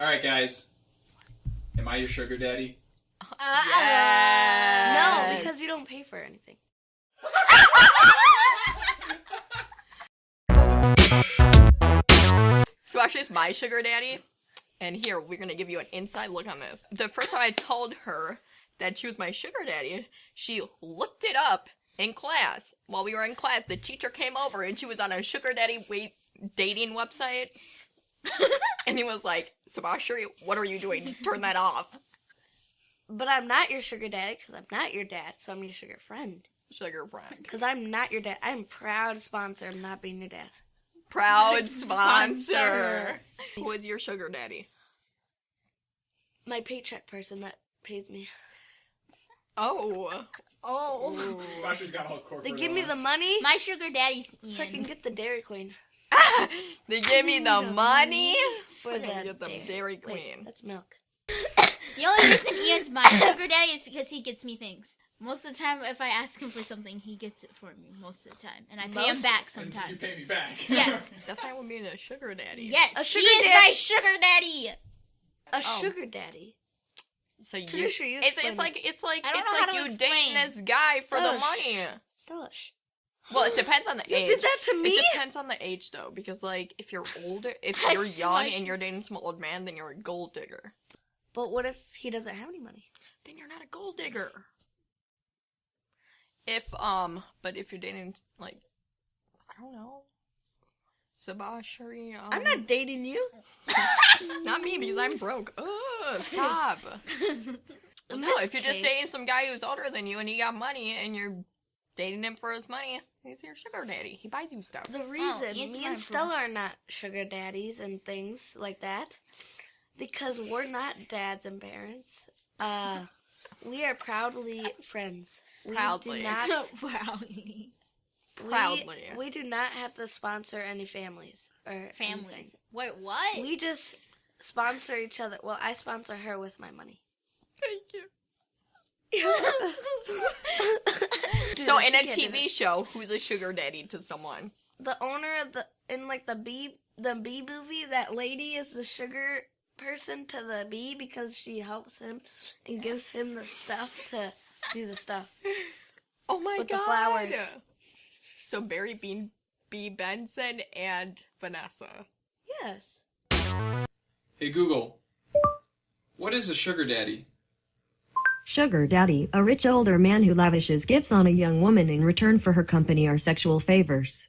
All right, guys. Am I your sugar daddy? Uh, No, because you don't pay for anything. So actually, it's my sugar daddy. And here, we're gonna give you an inside look on this. The first time I told her that she was my sugar daddy, she looked it up in class. While we were in class, the teacher came over and she was on a sugar daddy wait dating website. and he was like, Sabashiri, what are you doing? Turn that off. But I'm not your sugar daddy because I'm not your dad, so I'm your sugar friend. Sugar friend. Because I'm not your dad. I'm proud sponsor of not being your dad. Proud sponsor. Sponsor. Who is your sugar daddy? My paycheck person that pays me. Oh. Oh. Splasher's got all corporate. They give me the money My sugar daddy's so I can get the Dairy Queen they give me the money for I'm the get the Dairy- Dairy wait, Queen. that's milk. The only reason Ian's my sugar daddy is because he gets me things. Most of the time, if I ask him for something, he gets it for me most of the time, and I pay him Most- back And You pay me back. Yes, That's not what being a sugar daddy. yes, A he sugar is my sugar daddy. A Oh. sugar daddy. So you, Tanisha, you it's, it's like it's like I don't it's know like how to you explain. dating this guy for the money. sh- Stella, shh. Well, it depends on the You age. did that to me? It depends on the age though, because like if you're older, if I you're young and you're dating some old man, then you're a gold digger. But what if he doesn't have any money? Then you're not a gold digger. If um, but if you're dating like, I don't know, Sabashiri. Um, I'm not dating you. Not me because I'm broke. Ugh, stop. No, if you're just dating some guy who's older than you and he got money and you're dating him for his money, he's your sugar daddy. He buys you stuff. The reason Ian's me and. Stella are not sugar daddies and things like that, because we're not dads and parents. Uh, we are proudly friends. We Proudly. do not Proudly. we- Proudly. We, do not have to sponsor any families or Families. anything. Wait, what? We just sponsor each other. Well, I sponsor her with my money. Thank you. Dude, so in a TV show, who's a sugar daddy to someone? the owner of the in like the bee the bee movie, that lady is the sugar person to the bee because she helps him and gives him the stuff to do the stuff. Oh my god. With the flowers. So Barry Bean B. Benson and Vanessa. Yes. Hey Google, what is a sugar daddy? Sugar daddy, a rich older man who lavishes gifts on a young woman in return for her company or sexual favors.